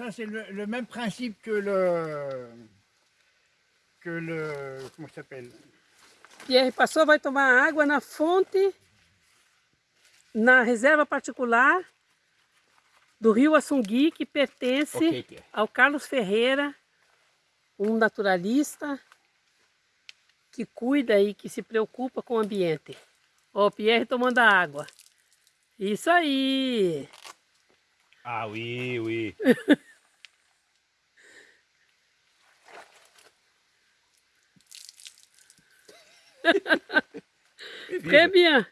ça c'est le, le même principe que le... que le... comment ça s'appelle Pierre passou, vai tomar água na fonte, na reserva particular do rio Assungui, que pertence Ok, Pierre. ao Carlos Ferreira, um naturalista que cuida e que se preocupa com o ambiente. Ó, o Pierre tomando a água. Isso aí! Ah oui, oui. Très bien!